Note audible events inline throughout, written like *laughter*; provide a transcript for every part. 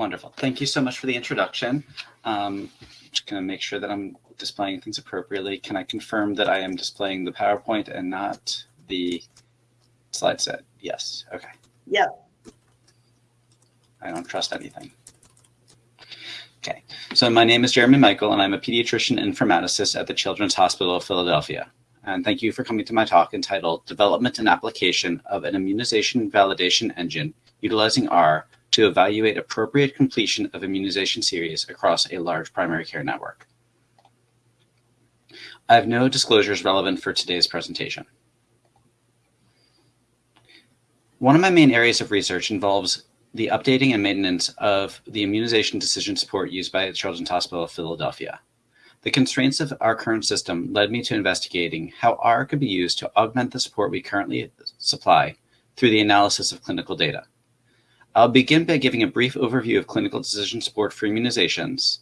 Wonderful. Thank you so much for the introduction. Um, just going to make sure that I'm displaying things appropriately. Can I confirm that I am displaying the PowerPoint and not the slide set? Yes. Okay. Yep. I don't trust anything. Okay, so my name is Jeremy Michael, and I'm a pediatrician informaticist at the Children's Hospital of Philadelphia. And thank you for coming to my talk entitled Development and Application of an Immunization Validation Engine Utilizing R to Evaluate Appropriate Completion of Immunization Series Across a Large Primary Care Network. I have no disclosures relevant for today's presentation. One of my main areas of research involves the updating and maintenance of the immunization decision support used by Children's Hospital of Philadelphia. The constraints of our current system led me to investigating how R could be used to augment the support we currently supply through the analysis of clinical data. I'll begin by giving a brief overview of clinical decision support for immunizations.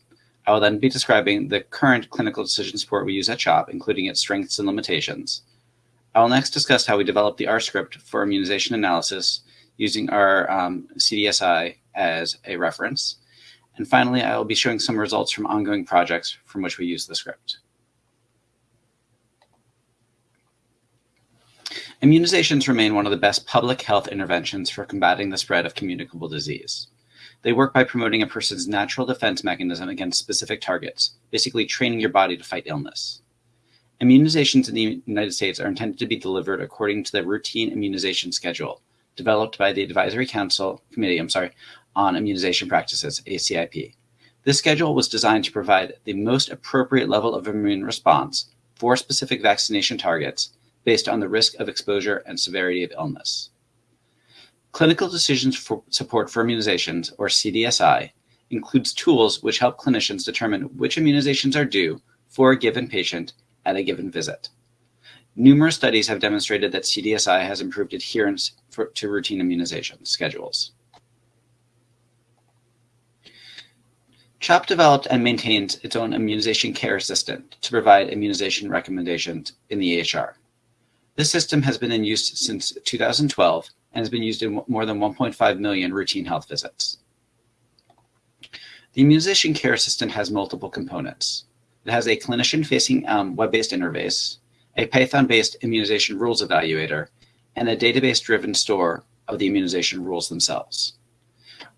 I will then be describing the current clinical decision support we use at CHOP, including its strengths and limitations. I will next discuss how we developed the R script for immunization analysis using our um, CDSI as a reference. And finally, I will be showing some results from ongoing projects from which we use the script. Immunizations remain one of the best public health interventions for combating the spread of communicable disease. They work by promoting a person's natural defense mechanism against specific targets, basically training your body to fight illness. Immunizations in the United States are intended to be delivered according to the routine immunization schedule, developed by the Advisory Council Committee, I'm sorry, on Immunization Practices, ACIP. This schedule was designed to provide the most appropriate level of immune response for specific vaccination targets based on the risk of exposure and severity of illness. Clinical Decisions for Support for Immunizations, or CDSI, includes tools which help clinicians determine which immunizations are due for a given patient at a given visit. Numerous studies have demonstrated that CDSI has improved adherence for, to routine immunization schedules. CHOP developed and maintains its own immunization care assistant to provide immunization recommendations in the EHR. This system has been in use since 2012 and has been used in more than 1.5 million routine health visits. The immunization care assistant has multiple components. It has a clinician-facing um, web-based interface, a Python-based immunization rules evaluator, and a database-driven store of the immunization rules themselves.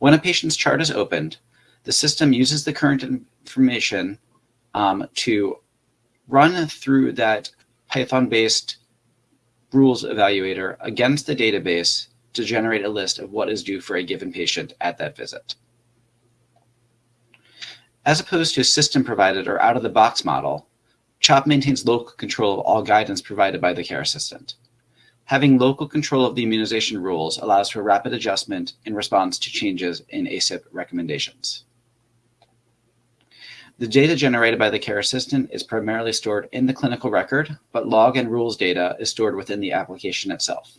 When a patient's chart is opened, the system uses the current information um, to run through that Python-based rules evaluator against the database to generate a list of what is due for a given patient at that visit. As opposed to a system provided or out of the box model, CHOP maintains local control of all guidance provided by the care assistant. Having local control of the immunization rules allows for rapid adjustment in response to changes in ACIP recommendations. The data generated by the care assistant is primarily stored in the clinical record, but log and rules data is stored within the application itself.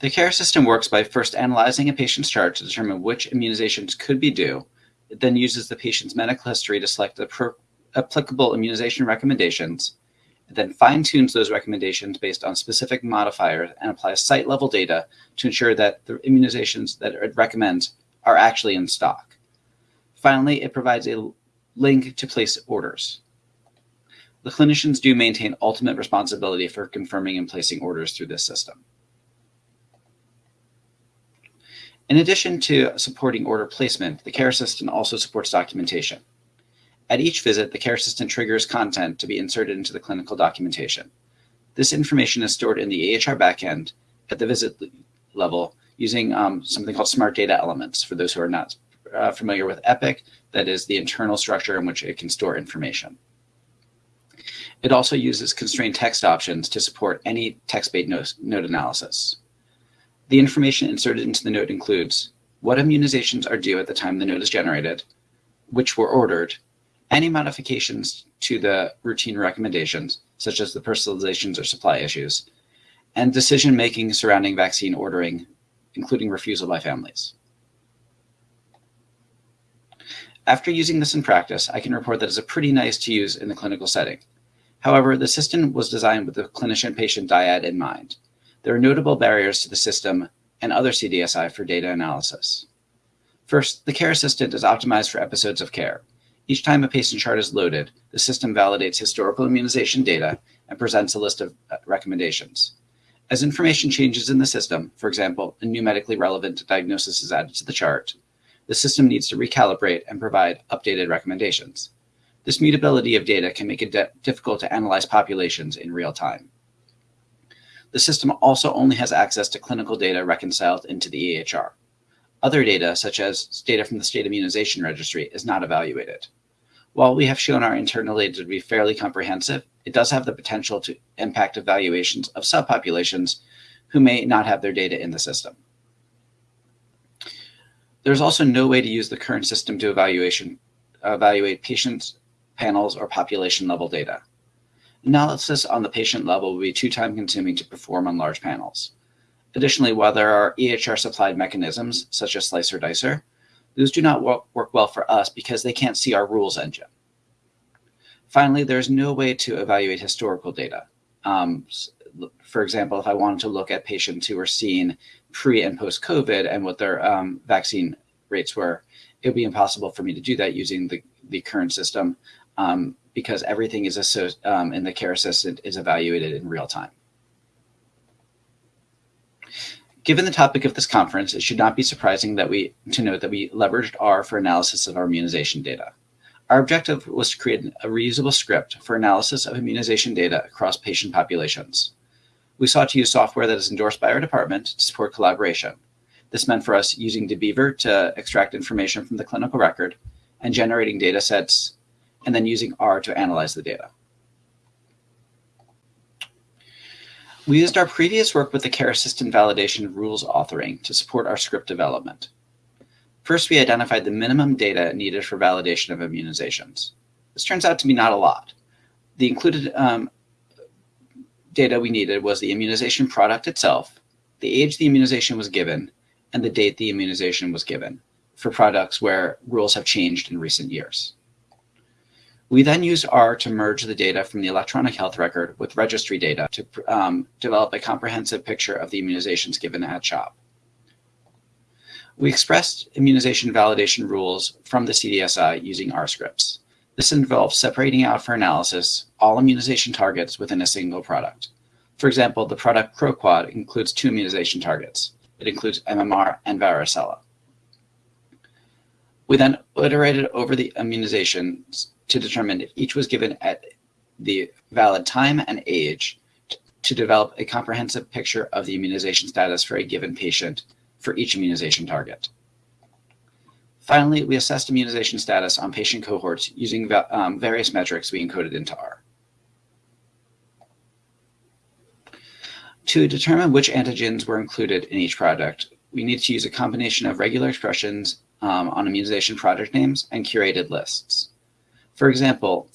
The care system works by first analyzing a patient's chart to determine which immunizations could be due it then uses the patient's medical history to select the applicable immunization recommendations. It then fine tunes those recommendations based on specific modifiers and applies site level data to ensure that the immunizations that it recommends are actually in stock. Finally, it provides a link to place orders. The clinicians do maintain ultimate responsibility for confirming and placing orders through this system. In addition to supporting order placement, the care assistant also supports documentation. At each visit, the care assistant triggers content to be inserted into the clinical documentation. This information is stored in the EHR backend at the visit level using um, something called smart data elements for those who are not uh, familiar with EPIC, that is the internal structure in which it can store information. It also uses constrained text options to support any text-based note, note analysis. The information inserted into the note includes what immunizations are due at the time the note is generated, which were ordered, any modifications to the routine recommendations, such as the personalizations or supply issues, and decision-making surrounding vaccine ordering, including refusal by families. After using this in practice, I can report that it's a pretty nice to use in the clinical setting. However, the system was designed with the clinician-patient dyad in mind. There are notable barriers to the system and other CDSI for data analysis. First, the care assistant is optimized for episodes of care. Each time a patient chart is loaded, the system validates historical immunization data and presents a list of uh, recommendations. As information changes in the system, for example, a new medically relevant diagnosis is added to the chart, the system needs to recalibrate and provide updated recommendations. This mutability of data can make it difficult to analyze populations in real time. The system also only has access to clinical data reconciled into the EHR. Other data, such as data from the state immunization registry, is not evaluated. While we have shown our internal data to be fairly comprehensive, it does have the potential to impact evaluations of subpopulations who may not have their data in the system. There's also no way to use the current system to evaluation, evaluate patients, panels, or population level data. Analysis on the patient level will be too time consuming to perform on large panels. Additionally, while there are EHR supplied mechanisms such as slicer dicer, those do not work well for us because they can't see our rules engine. Finally, there's no way to evaluate historical data. Um, for example, if I wanted to look at patients who were seen pre and post COVID and what their um, vaccine rates were, it would be impossible for me to do that using the, the current system um, because everything is um, in the care assistant is evaluated in real time. Given the topic of this conference, it should not be surprising that we to note that we leveraged R for analysis of our immunization data. Our objective was to create a reusable script for analysis of immunization data across patient populations. We sought to use software that is endorsed by our department to support collaboration. This meant for us using DBeaver to extract information from the clinical record and generating data sets, and then using R to analyze the data. We used our previous work with the care assistant validation rules authoring to support our script development. First, we identified the minimum data needed for validation of immunizations. This turns out to be not a lot. The included um, data we needed was the immunization product itself, the age the immunization was given, and the date the immunization was given for products where rules have changed in recent years. We then used R to merge the data from the electronic health record with registry data to um, develop a comprehensive picture of the immunizations given at CHOP. We expressed immunization validation rules from the CDSI using R scripts. This involves separating out for analysis all immunization targets within a single product. For example, the product ProQuad includes two immunization targets. It includes MMR and varicella. We then iterated over the immunizations to determine if each was given at the valid time and age to develop a comprehensive picture of the immunization status for a given patient for each immunization target. Finally, we assessed immunization status on patient cohorts using um, various metrics we encoded into R. To determine which antigens were included in each product, we need to use a combination of regular expressions um, on immunization product names and curated lists. For example,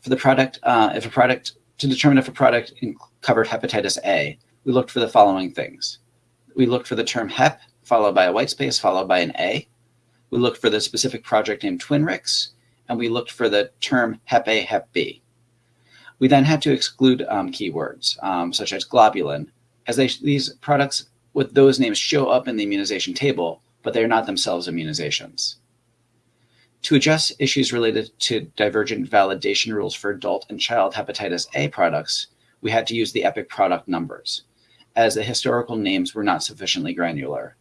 for the product, uh, if a product, to determine if a product covered hepatitis A, we looked for the following things. We looked for the term hep, followed by a white space, followed by an A. We looked for the specific project name Twinrix, and we looked for the term hep A, hep B. We then had to exclude um, keywords, um, such as globulin, as they, these products with those names show up in the immunization table, but they're not themselves immunizations. To address issues related to divergent validation rules for adult and child hepatitis A products, we had to use the EPIC product numbers, as the historical names were not sufficiently granular,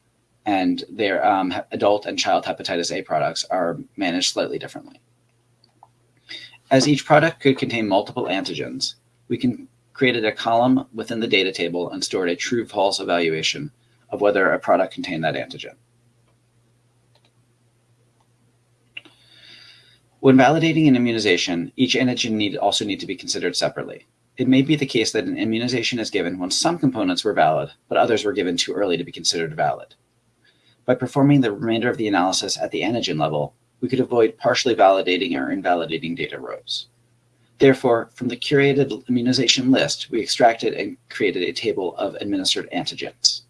and their um, adult and child hepatitis A products are managed slightly differently. As each product could contain multiple antigens, we can created a column within the data table and stored a true-false evaluation of whether a product contained that antigen. When validating an immunization, each antigen need also need to be considered separately. It may be the case that an immunization is given when some components were valid, but others were given too early to be considered valid. By performing the remainder of the analysis at the antigen level, we could avoid partially validating or invalidating data rows. Therefore, from the curated immunization list, we extracted and created a table of administered antigens.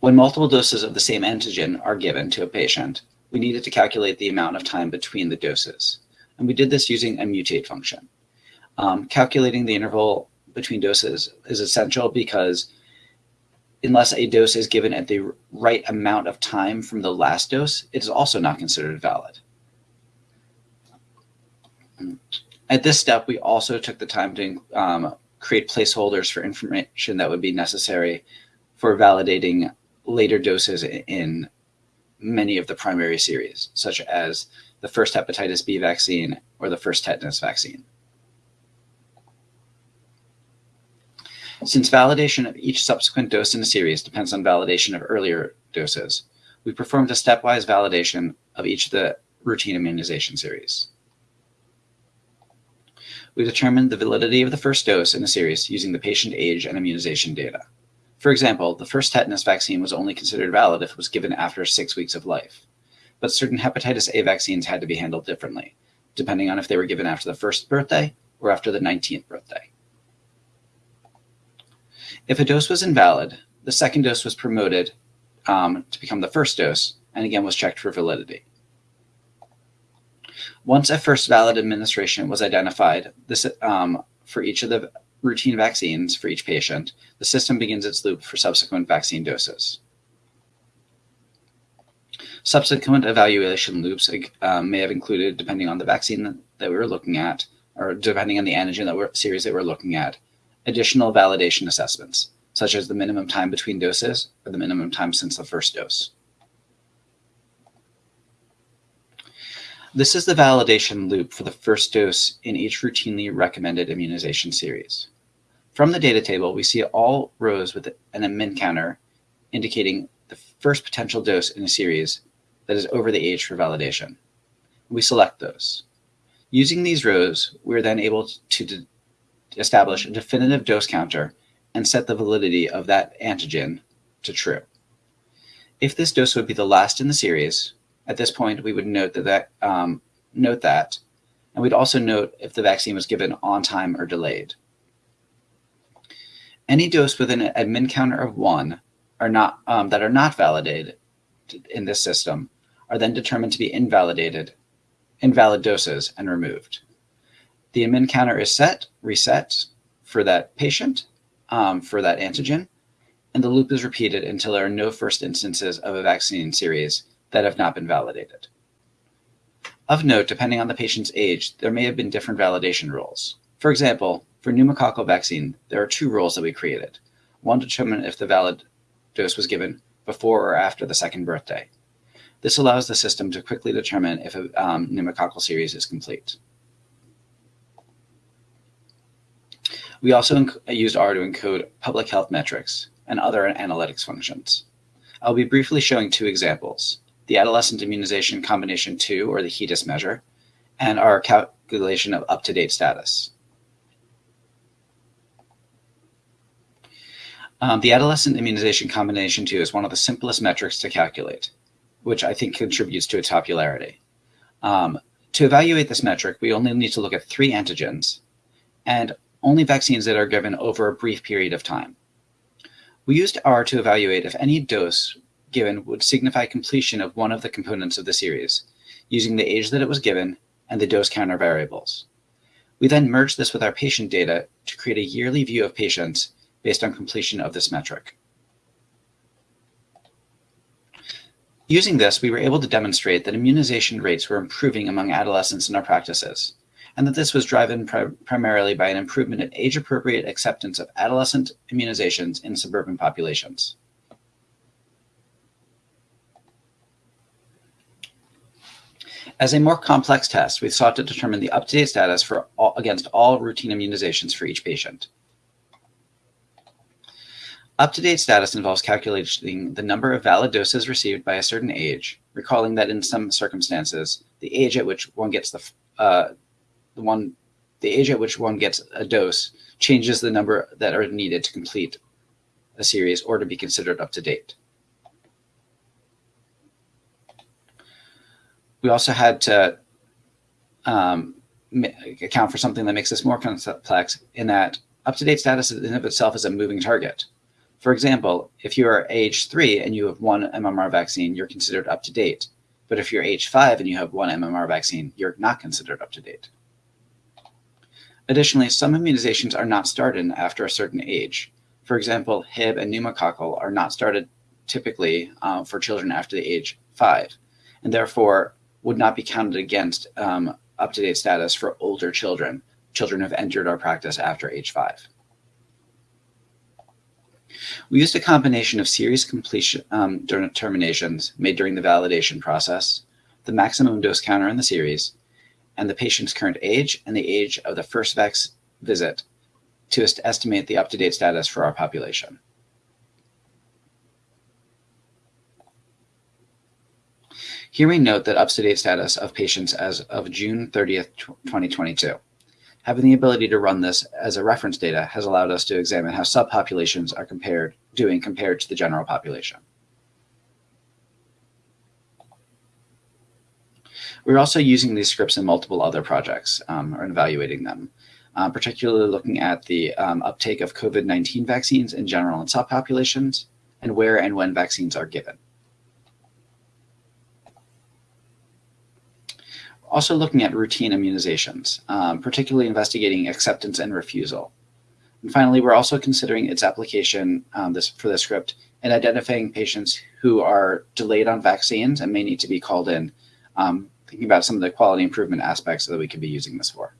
When multiple doses of the same antigen are given to a patient, we needed to calculate the amount of time between the doses. And we did this using a mutate function. Um, calculating the interval between doses is essential because unless a dose is given at the right amount of time from the last dose, it is also not considered valid. At this step, we also took the time to um, create placeholders for information that would be necessary for validating later doses in many of the primary series, such as the first hepatitis B vaccine or the first tetanus vaccine. Since validation of each subsequent dose in a series depends on validation of earlier doses, we performed a stepwise validation of each of the routine immunization series. We determined the validity of the first dose in a series using the patient age and immunization data. For example, the first tetanus vaccine was only considered valid if it was given after six weeks of life. But certain hepatitis A vaccines had to be handled differently, depending on if they were given after the first birthday or after the 19th birthday. If a dose was invalid, the second dose was promoted um, to become the first dose and again was checked for validity. Once a first valid administration was identified this, um, for each of the routine vaccines for each patient, the system begins its loop for subsequent vaccine doses. Subsequent evaluation loops um, may have included, depending on the vaccine that we were looking at, or depending on the antigen that we're, series that we're looking at, additional validation assessments, such as the minimum time between doses or the minimum time since the first dose. This is the validation loop for the first dose in each routinely recommended immunization series. From the data table, we see all rows with admin counter indicating the first potential dose in a series that is over the age for validation. We select those. Using these rows, we're then able to establish a definitive dose counter and set the validity of that antigen to true. If this dose would be the last in the series, at this point, we would note that, that um, note that, and we'd also note if the vaccine was given on time or delayed. Any dose with an admin counter of one are not um, that are not validated in this system are then determined to be invalidated, invalid doses and removed. The admin counter is set, reset for that patient, um, for that antigen, and the loop is repeated until there are no first instances of a vaccine series that have not been validated. Of note, depending on the patient's age, there may have been different validation rules. For example, for pneumococcal vaccine, there are two rules that we created. One to determine if the valid dose was given before or after the second birthday. This allows the system to quickly determine if a um, pneumococcal series is complete. We also used R to encode public health metrics and other analytics functions. I'll be briefly showing two examples the adolescent immunization combination 2, or the HEDIS measure, and our calculation of up-to-date status. Um, the adolescent immunization combination 2 is one of the simplest metrics to calculate, which I think contributes to its popularity. Um, to evaluate this metric, we only need to look at three antigens and only vaccines that are given over a brief period of time. We used R to evaluate if any dose given would signify completion of one of the components of the series, using the age that it was given and the dose counter variables. We then merged this with our patient data to create a yearly view of patients based on completion of this metric. Using this, we were able to demonstrate that immunization rates were improving among adolescents in our practices, and that this was driven pri primarily by an improvement in age-appropriate acceptance of adolescent immunizations in suburban populations. As a more complex test, we sought to determine the up-to-date status for all, against all routine immunizations for each patient. Up-to-date status involves calculating the number of valid doses received by a certain age, recalling that in some circumstances, the age at which one gets the, uh, the one, the age at which one gets a dose changes the number that are needed to complete a series or to be considered up to date. we also had to um, account for something that makes this more complex in that up-to-date status in of itself is a moving target. For example, if you are age three and you have one MMR vaccine, you're considered up to date. But if you're age five and you have one MMR vaccine, you're not considered up to date. Additionally, some immunizations are not started after a certain age. For example, Hib and pneumococcal are not started typically uh, for children after the age five, and therefore would not be counted against um, up-to-date status for older children, children who have entered our practice after age five. We used a combination of series completion um, determinations made during the validation process, the maximum dose counter in the series, and the patient's current age and the age of the first VAX visit to est estimate the up-to-date status for our population. Here we note that up-to-date status of patients as of June 30th, 2022. Having the ability to run this as a reference data has allowed us to examine how subpopulations are compared, doing compared to the general population. We're also using these scripts in multiple other projects um, or evaluating them, uh, particularly looking at the um, uptake of COVID-19 vaccines in general and subpopulations and where and when vaccines are given. Also looking at routine immunizations, um, particularly investigating acceptance and refusal. And finally, we're also considering its application um, this, for the script and identifying patients who are delayed on vaccines and may need to be called in, um, thinking about some of the quality improvement aspects that we could be using this for.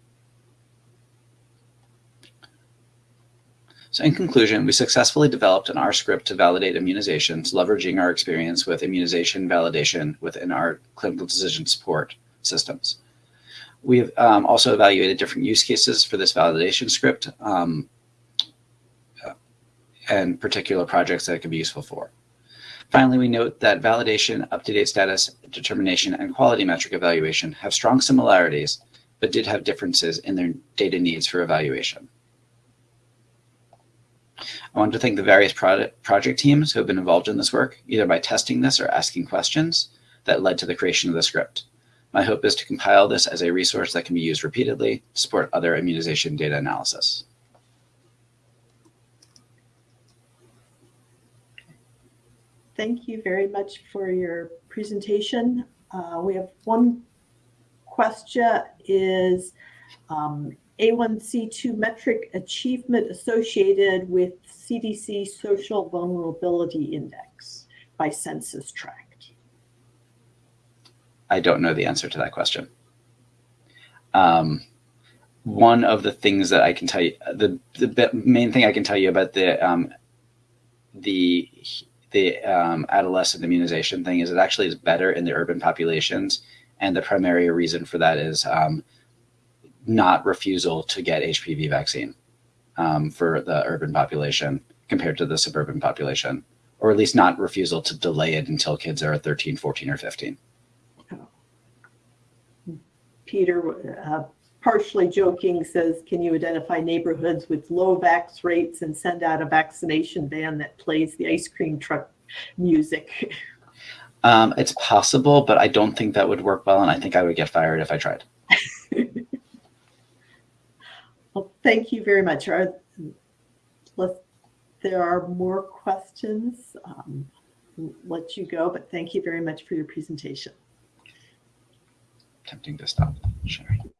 So in conclusion, we successfully developed an R script to validate immunizations, leveraging our experience with immunization validation within our clinical decision support systems. We've um, also evaluated different use cases for this validation script um, and particular projects that it could be useful for. Finally, we note that validation, up-to-date status determination, and quality metric evaluation have strong similarities, but did have differences in their data needs for evaluation. I want to thank the various project, project teams who have been involved in this work, either by testing this or asking questions that led to the creation of the script. My hope is to compile this as a resource that can be used repeatedly to support other immunization data analysis. Thank you very much for your presentation. Uh, we have one question is um, AIC2 metric achievement associated with CDC Social Vulnerability Index by census tract. I don't know the answer to that question. Um, one of the things that I can tell you, the, the main thing I can tell you about the um, the the um, adolescent immunization thing is it actually is better in the urban populations, and the primary reason for that is um, not refusal to get HPV vaccine um, for the urban population compared to the suburban population, or at least not refusal to delay it until kids are 13, 14, or 15. Peter, uh, partially joking, says, can you identify neighborhoods with low vax rates and send out a vaccination van that plays the ice cream truck music? Um, it's possible, but I don't think that would work well, and I think I would get fired if I tried. *laughs* well, thank you very much. Are, there are more questions. Um, let you go, but thank you very much for your presentation Tempting to stop sharing.